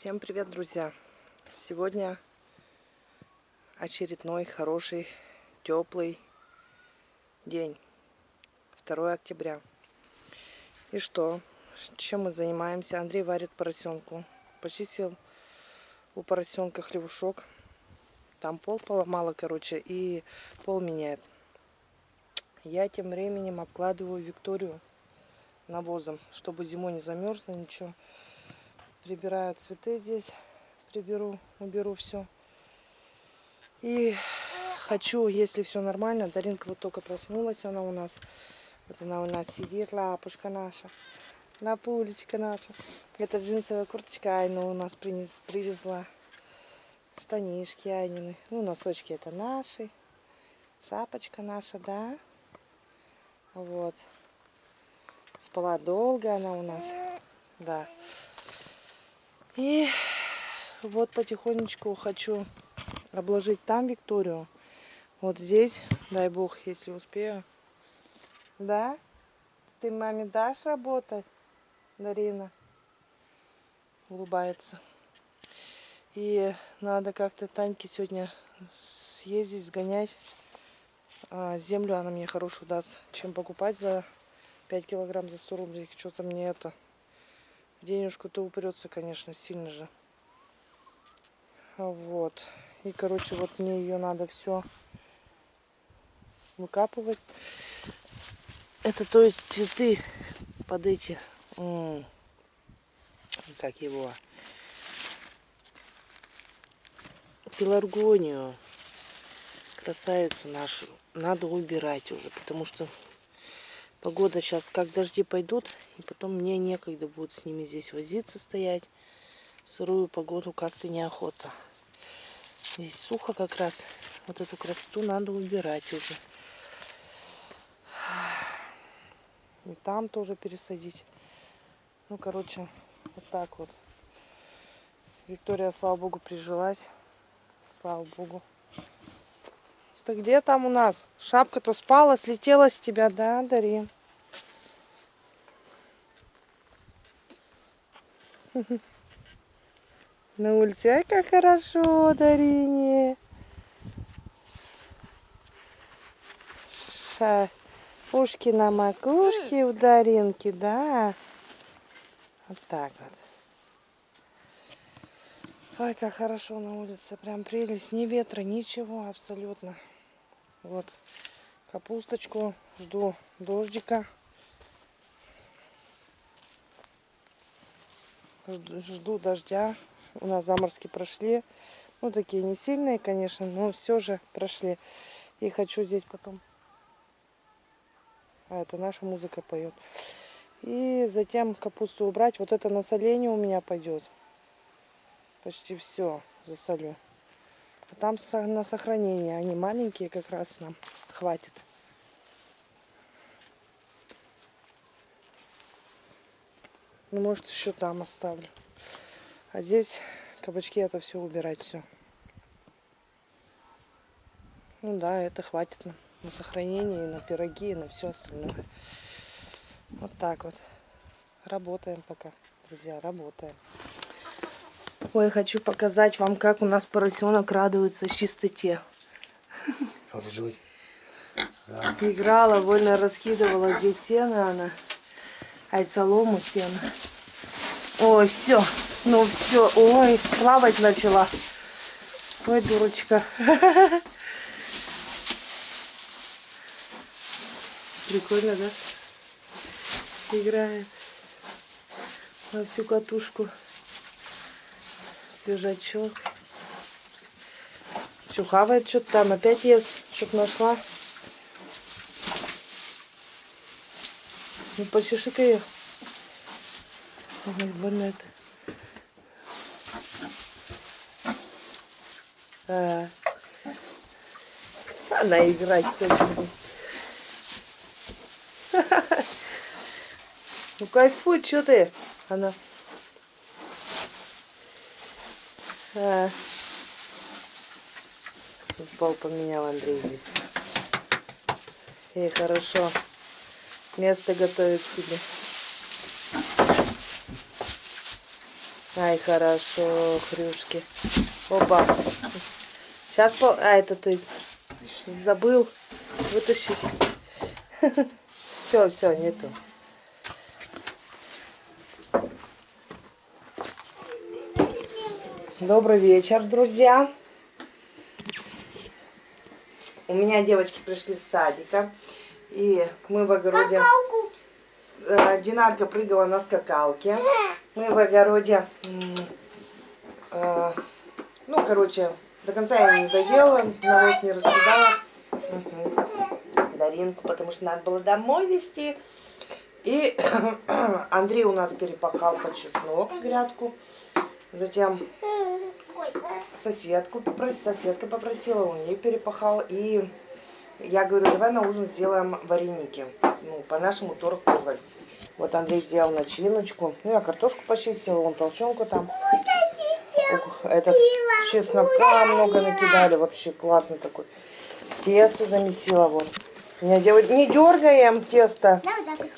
Всем привет, друзья! Сегодня очередной хороший, теплый день. 2 октября. И что? Чем мы занимаемся? Андрей варит поросенку. Почистил у поросенка хлебушок. Там пол поломало, короче, и пол меняет. Я тем временем обкладываю Викторию навозом, чтобы зимой не замерзла ничего. Прибираю цветы здесь, приберу, уберу все. И хочу, если все нормально, Даринка вот только проснулась, она у нас, вот она у нас сидит, лапушка наша, лапулечка наша. Это джинсовая курточка Айна у нас принес, привезла. Штанишки Айнины. Ну, носочки это наши. Шапочка наша, да. Вот. Спала долго она у нас. Да. И вот потихонечку хочу обложить там Викторию. Вот здесь, дай бог, если успею. Да? Ты маме дашь работать, Дарина? Улыбается. И надо как-то Таньке сегодня съездить, сгонять. А, землю она мне хорошую даст, чем покупать за 5 килограмм за 100 рублей. Что-то мне это денежку-то упрется, конечно, сильно же. Вот. И, короче, вот мне ее надо все выкапывать. Это, то есть, цветы под эти... Как его? Пеларгонию. Красавицу нашу. Надо убирать уже, потому что Погода сейчас, как дожди пойдут, и потом мне некогда будет с ними здесь возиться, стоять. Сырую погоду как-то неохота. Здесь сухо как раз. Вот эту красоту надо убирать уже. И там тоже пересадить. Ну, короче, вот так вот. Виктория, слава богу, прижилась. Слава богу. Что где там у нас? Шапка-то спала, слетела с тебя, да, Дарин? На улице, ай, как хорошо, Дарине. Ша... Ушки на макушке у Даринки, да. Вот так вот. Ой, как хорошо на улице, прям прелесть, ни ветра, ничего абсолютно. Вот капусточку, жду дождика. Жду дождя. У нас заморозки прошли. Ну, такие не сильные, конечно, но все же прошли. И хочу здесь потом... А, это наша музыка поет. И затем капусту убрать. Вот это насоление у меня пойдет. Почти все засолю. А там на сохранение. Они маленькие, как раз нам хватит. Ну, может, еще там оставлю. А здесь кабачки это все убирать все. Ну да, это хватит на, на сохранение, на пироги, и на все остальное. Вот так вот. Работаем пока, друзья, работаем. Ой, хочу показать вам, как у нас поросенок радуется чистоте. Да. Играла, вольно раскидывала здесь сено она. Ай, солому сено. Ой, все. Ну все. Ой, плавать начала. Ой, дурочка. Прикольно, да? Играет на всю катушку свежачок. Что, хавает что-то там, опять ест, чтоб нашла. Ну, почеши-ка ее. Ой, это. А. Она играть хочет. Ну кайфуй, что ты? Она. А. Пол поменял Андрей здесь. И хорошо. Место готовит себе. Ай, хорошо, хрюшки. Опа. Сейчас по... А, это ты забыл вытащить. Все, все, нету. Добрый вечер, друзья. У меня девочки пришли с садика. И мы в огороде... Какалку. Э, Динарка прыгала на скакалке. Мы в огороде... э, Ну, короче, до конца я не доела, навоз не раскидала. Мгм. Даринку, потому что надо было домой везти. И Андрей у нас перепахал под чеснок грядку. Затем соседку попросила, соседка попросила, он ей перепахал. И я говорю, давай на ужин сделаем вареники. Ну, по-нашему торг. Вот Андрей сделал начиночку. Ну, я картошку почистила, он толченку там. Этот чеснока много накидали, вообще классный такой. Тесто замесила вот. Не, не дергаем тесто.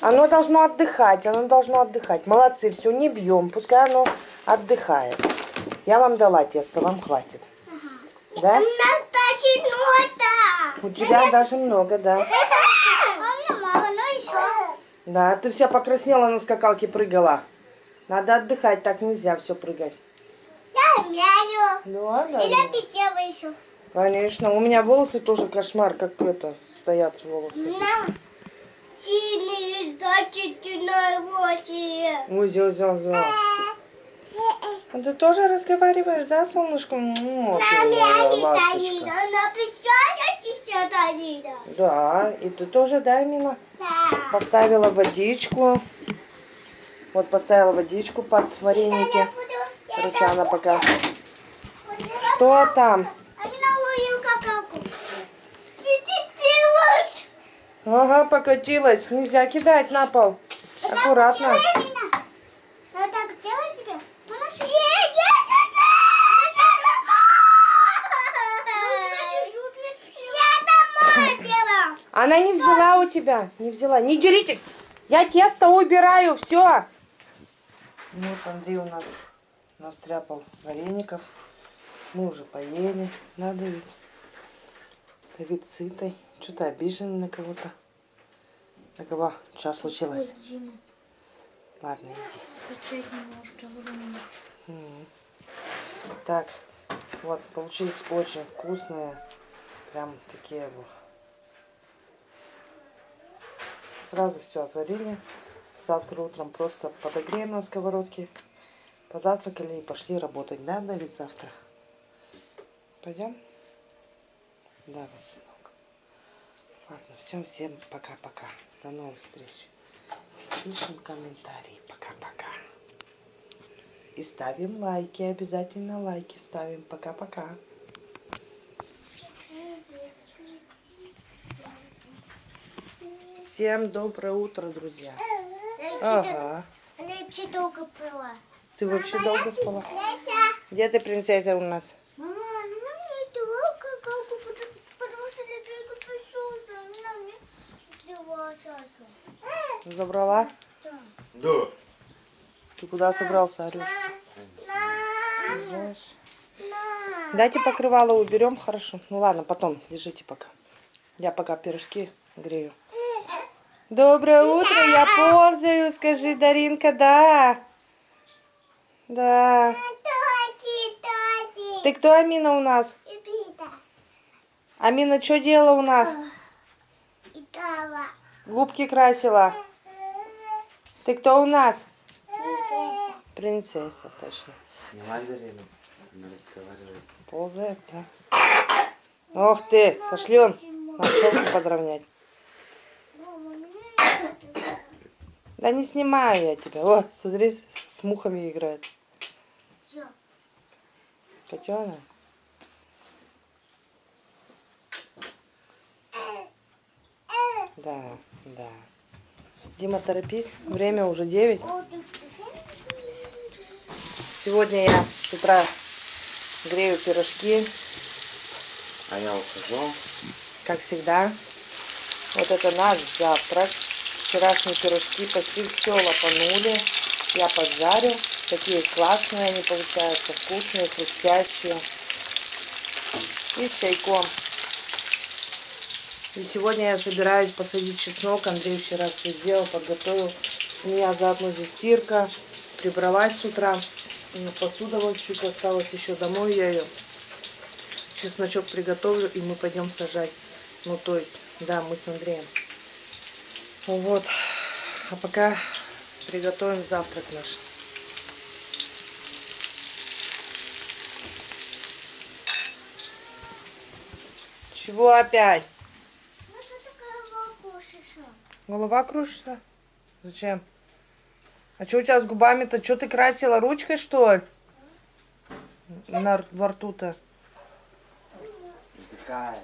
Оно должно отдыхать, оно должно отдыхать. Молодцы, все, не бьем, пускай оно отдыхает. Я вам дала тесто, вам хватит. Да? У нас даже нота. У тебя даже много, да. У меня мало, но еще. Да, ты вся покраснела на скакалке прыгала. Надо отдыхать, так нельзя все прыгать. Я мяю. Да, да. И я пятева еще. Конечно, у меня волосы тоже кошмар, как это, стоят волосы. На. Сильные значительные восемь. Ой, зё, зё, зё. А ты тоже разговариваешь, да, солнышко? М, ты моя ласточка. Да, и ты тоже, да, Мила? Да. Поставила водичку. Вот поставила водичку под вареники. Рычана пока. Что там? Ага, покатилась. Нельзя кидать на пол. Аккуратно. Я так делаю тебе? Мама, что- Нет, нет, нет, нет. Я домой пила. Она не взяла у тебя. Не взяла. Не дерите. Я тесто убираю. Все. Вот Андрей у нас настряпал вареников. Мы уже поели. Надо ведь. Давид сытый. Что-то обиженный на кого-то. На кого? Что случилось? Дима, Ладно, иди. скачать немножко уже не М. Так, вот, получились очень вкусные. Прям такие вот. Сразу все отварили. Завтра утром просто подогреем на сковородке. Позавтракали и пошли работать. Да, Давид, завтра? Пойдем? Да, вот, сынок. Ладно, всем, всем пока-пока. До новых встреч. Пишем комментарии. Пока-пока. И ставим лайки, обязательно лайки ставим. Пока-пока. Всем доброе утро, друзья. Ага. Она вообще долго пила. Ты вообще долго спала? Яся. Где ты, принцесса, у нас? Мама, ну мне это какалку, потому потому что я только пришел, она мне взяла Сашу. Забрала? Да. Ты куда собрался, орешь? На. Дайте покрывало уберем, хорошо. Ну ладно, потом, держите пока. Я пока пирожки грею. Доброе утро, я ползаю, скажи, Даринка, да. Да. Тоти, тоти. Ты кто, Амина, у нас? Пита. Амина, что делала у нас? Губки красила. Ты кто у нас? Принцесса. Принцесса, точно. Не мандарину. Она разговаривает. Ползает, да? Ох ты, пошлен. Надо челку подровнять. Мама, мне Да не снимаю я тебя. О, смотри, с мухами играет. Котенок. Да, да. Дима, торопись. Время уже 9. О, ты- Сегодня я с утра грею пирожки, А я ухожу. как всегда. Вот это наш завтрак. Вчерашние пирожки почти все лопанули. Я поджарю. Такие классные они получаются, вкусные, хрустящие. И с чайком. И сегодня я собираюсь посадить чеснок. Андрей вчера все сделал, подготовил. У меня заодно здесь стирка. Прибралась с утра. Посуда вот чуть осталась еще домой. Я ее чесночок приготовлю, и мы пойдем сажать. Ну, то есть, да, мы с Андреем. Ну Вот. А пока приготовим завтрак наш. Чего опять? Ну что такое волкушиша? Голова кружится? Зачем? А что у тебя с губами-то? Что ты красила ручкой, что ли? На, во рту-то. Вздыхает.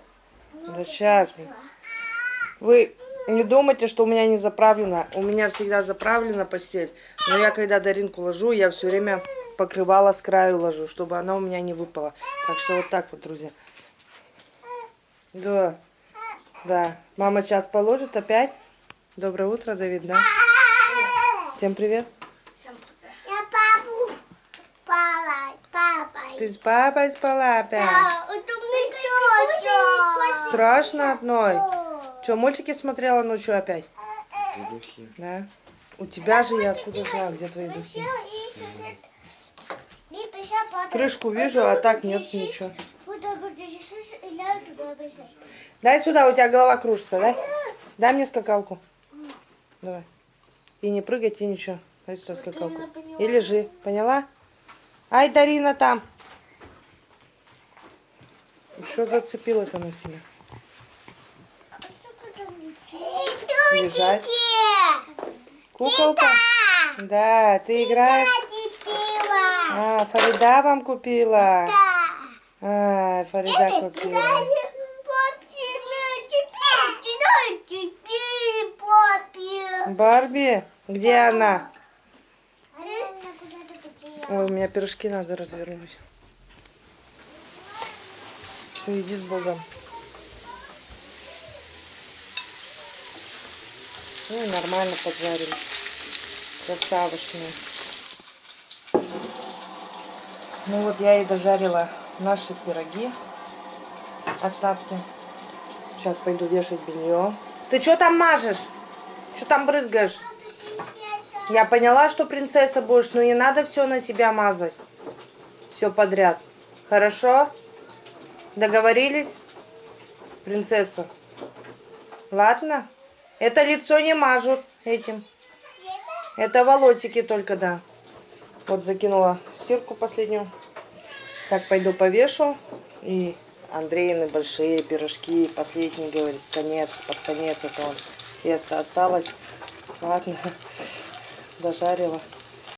Да сейчас. Вы не думайте, что у меня не заправлено. У меня всегда заправлена постель. Но я когда Даринку ложу, я все время покрывало с краю ложу, чтобы она у меня не выпала. Так что вот так вот, друзья. Да. Да. Мама сейчас положит опять. Доброе утро, Давид, да? Всем привет. Я папу. Папа, папа. Ты с папой спала опять? Да, это мне тёща. Страшно одной. Что, мультики смотрела ночью опять? Духи. Да. У тебя же я откуда знаю, где твои духи. Крышку вижу, а так нет ничего. Дай сюда, у тебя голова кружится, дай. Дай мне скакалку. Давай. И не прыгайте, ничего. Дай сюда скакалку. И лежи, поняла? Ай, Дарина там. Что зацепил это на себя? Лежать. Куколка? Да, ты играешь? А, Фарида вам купила? А, Фарида купила. Барби? Где она? Ой, у меня пирожки надо развернуть. Все, иди с Богом. Ну, и нормально поджарили. Красавочные. Ну вот я и дожарила наши пироги. Остатки. Сейчас пойду вешать белье. Ты что там мажешь? Что там брызгаешь? Я поняла, что принцесса будешь, но не надо все на себя мазать. Все подряд. Хорошо? Договорились? Принцесса. Ладно? Это лицо не мажут этим. Это волосики только, да. Вот закинула стирку последнюю. Так, пойду повешу. И Андреины большие пирожки. Последний, говорит, конец, под конец это он. Тесто осталось. Ладно, дожарила.